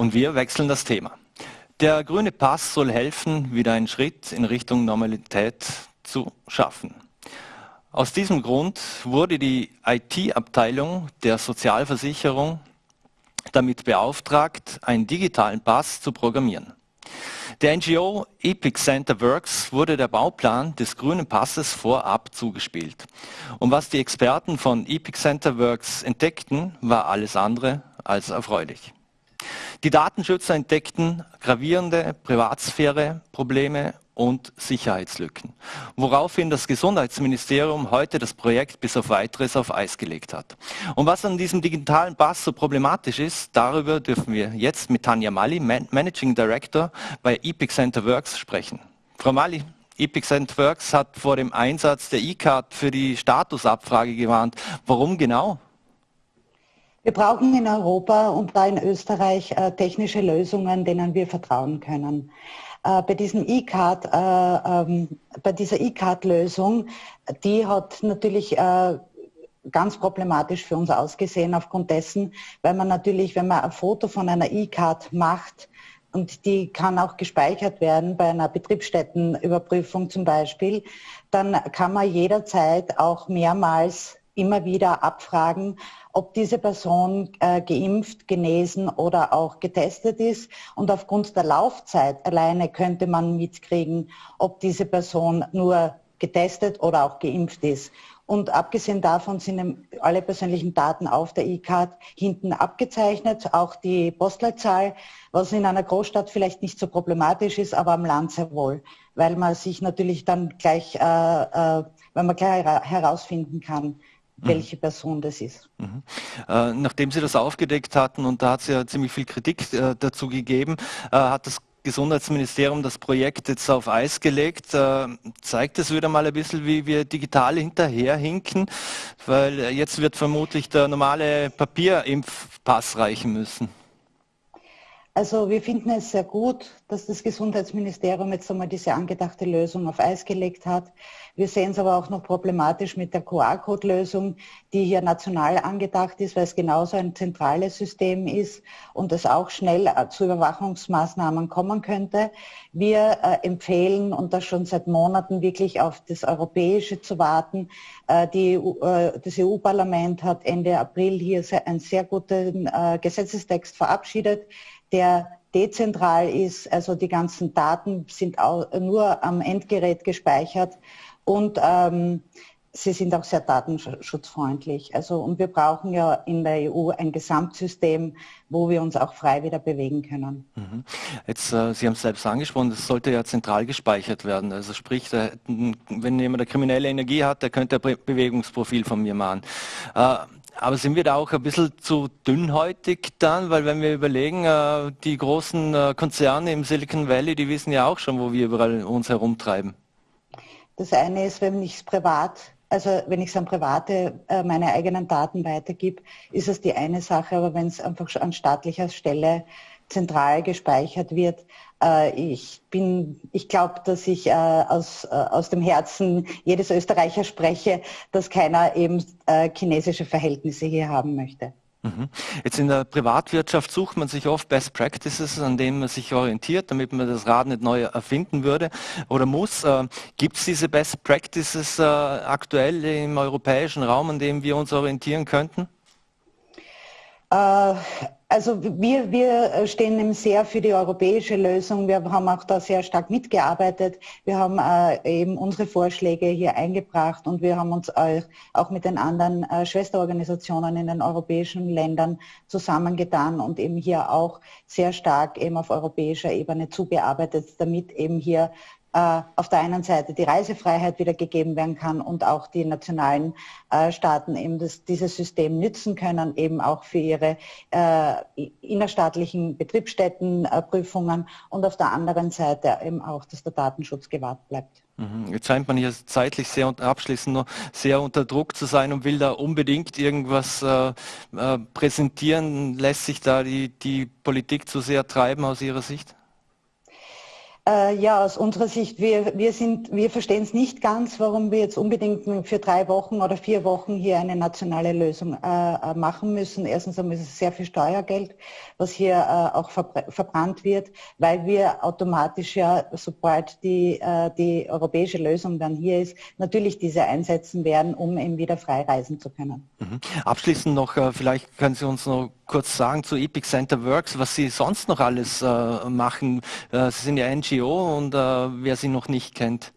Und wir wechseln das Thema. Der grüne Pass soll helfen, wieder einen Schritt in Richtung Normalität zu schaffen. Aus diesem Grund wurde die IT-Abteilung der Sozialversicherung damit beauftragt, einen digitalen Pass zu programmieren. Der NGO Epic Center Works wurde der Bauplan des grünen Passes vorab zugespielt. Und was die Experten von Epic Center Works entdeckten, war alles andere als erfreulich. Die Datenschützer entdeckten gravierende Privatsphäre-Probleme und Sicherheitslücken, woraufhin das Gesundheitsministerium heute das Projekt bis auf weiteres auf Eis gelegt hat. Und was an diesem digitalen Pass so problematisch ist, darüber dürfen wir jetzt mit Tanja Mali, Managing Director bei Epic Center Works, sprechen. Frau Mali, Epic Center Works hat vor dem Einsatz der E-Card für die Statusabfrage gewarnt. Warum genau? Wir brauchen in Europa und da in Österreich äh, technische Lösungen, denen wir vertrauen können. Äh, bei diesem ähm, bei dieser E-Card-Lösung, die hat natürlich ganz problematisch für uns ausgesehen aufgrund dessen, weil man natürlich, wenn man ein Foto von einer E-Card macht, und die kann auch gespeichert werden bei einer Betriebsstättenüberprüfung zum Beispiel, dann kann man jederzeit auch mehrmals immer wieder abfragen, ob diese Person äh, geimpft, genesen oder auch getestet ist. Und aufgrund der Laufzeit alleine könnte man mitkriegen, ob diese Person nur getestet oder auch geimpft ist. Und abgesehen davon sind alle persönlichen Daten auf der E-Card hinten abgezeichnet, auch die Postleitzahl, was in einer Großstadt vielleicht nicht so problematisch ist, aber am Land sehr wohl, weil man sich natürlich dann gleich, äh, äh, wenn man gleich herausfinden kann, Mhm. welche Person das ist. Mhm. Äh, nachdem Sie das aufgedeckt hatten, und da hat es ja ziemlich viel Kritik äh, dazu gegeben, äh, hat das Gesundheitsministerium das Projekt jetzt auf Eis gelegt. Äh, zeigt es wieder mal ein bisschen, wie wir digital hinterherhinken, weil jetzt wird vermutlich der normale Papierimpfpass reichen müssen. Also wir finden es sehr gut, dass das Gesundheitsministerium jetzt einmal diese angedachte Lösung auf Eis gelegt hat. Wir sehen es aber auch noch problematisch mit der QR-Code-Lösung, die hier national angedacht ist, weil es genauso ein zentrales System ist und es auch schnell äh, zu Überwachungsmaßnahmen kommen könnte. Wir äh, empfehlen, und das schon seit Monaten, wirklich auf das Europäische zu warten. Äh, die, äh, das EU-Parlament hat Ende April hier sehr, einen sehr guten äh, Gesetzestext verabschiedet der dezentral ist, also die ganzen Daten sind nur am Endgerät gespeichert und ähm, sie sind auch sehr datenschutzfreundlich. Also, und wir brauchen ja in der EU ein Gesamtsystem, wo wir uns auch frei wieder bewegen können. Mhm. Jetzt, äh, Sie haben es selbst angesprochen, das sollte ja zentral gespeichert werden. Also sprich, da, wenn jemand eine kriminelle Energie hat, der könnte ein Bewegungsprofil von mir machen. Äh, aber sind wir da auch ein bisschen zu dünnhäutig dann? Weil wenn wir überlegen, äh, die großen äh, Konzerne im Silicon Valley, die wissen ja auch schon, wo wir überall uns herumtreiben. Das eine ist, wenn ich es privat, also wenn ich es an Private äh, meine eigenen Daten weitergebe, ist es die eine Sache, aber wenn es einfach an staatlicher Stelle zentral gespeichert wird. Äh, ich bin, ich glaube, dass ich äh, aus, äh, aus dem Herzen jedes Österreicher spreche, dass keiner eben chinesische Verhältnisse hier haben möchte. Mhm. Jetzt in der Privatwirtschaft sucht man sich oft Best Practices, an denen man sich orientiert, damit man das Rad nicht neu erfinden würde oder muss. Gibt es diese Best Practices aktuell im europäischen Raum, an dem wir uns orientieren könnten? Also wir, wir stehen sehr für die europäische Lösung. Wir haben auch da sehr stark mitgearbeitet. Wir haben äh, eben unsere Vorschläge hier eingebracht und wir haben uns auch, mit den anderen äh, Schwesterorganisationen in den europäischen Ländern zusammengetan und eben hier auch sehr stark eben auf europäischer Ebene zugearbeitet, damit eben hier äh, auf der einen Seite die Reisefreiheit wieder gegeben werden kann und auch die nationalen äh, Staaten eben das, dieses System nützen können, eben auch für ihre äh, innerstaatlichen Betriebsstättenprüfungen und auf der anderen Seite eben auch, dass der Datenschutz gewahrt bleibt. Mhm. Jetzt scheint man hier zeitlich sehr und abschließend noch sehr unter Druck zu sein und will da unbedingt irgendwas äh, äh, präsentieren. Lässt sich da die, die Politik zu sehr treiben aus Ihrer Sicht? Äh, ja, aus unserer Sicht, wir, wir, wir verstehen es nicht ganz, warum wir jetzt unbedingt für drei Wochen oder vier Wochen hier eine nationale Lösung äh, äh machen müssen. Erstens einmal ist es sehr viel Steuergeld, was hier äh, auch verbrannt wird, weil wir automatisch ja, sobald die, äh, die europäische Lösung dann hier ist, natürlich diese einsetzen werden, um eben wieder frei reisen zu können. Mhm. Abschließend noch, äh, vielleicht können Sie uns noch kurz sagen zu Epic Center Works, was Sie sonst noch alles machen. Sie sind ja NGO NGO und äh, wer sie noch nicht kennt.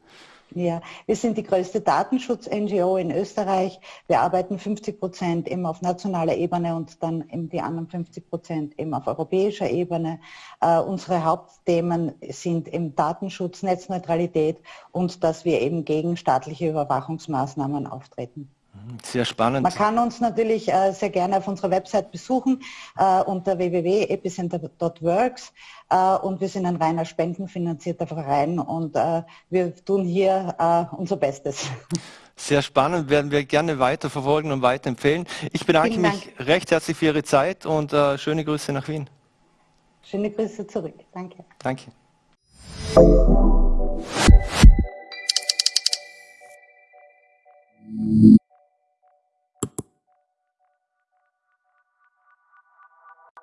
Ja, wir sind die größte Datenschutz-NGO in Österreich. Wir arbeiten 50 Prozent eben auf nationaler Ebene und dann eben die anderen 50 Prozent eben auf europäischer Ebene. Äh, unsere Hauptthemen sind eben Datenschutz, Netzneutralität und dass wir eben gegen staatliche Überwachungsmaßnahmen auftreten. Sehr spannend. Man kann uns natürlich äh, sehr gerne auf unserer Website besuchen äh, unter www.epicenter.works äh, und wir sind ein reiner spendenfinanzierter Verein und äh, wir tun hier äh, unser Bestes. Sehr spannend, werden wir gerne weiter verfolgen und weiterempfehlen. Ich bedanke mich recht herzlich für Ihre Zeit und äh, schöne Grüße nach Wien. Schöne Grüße zurück. Danke. Danke.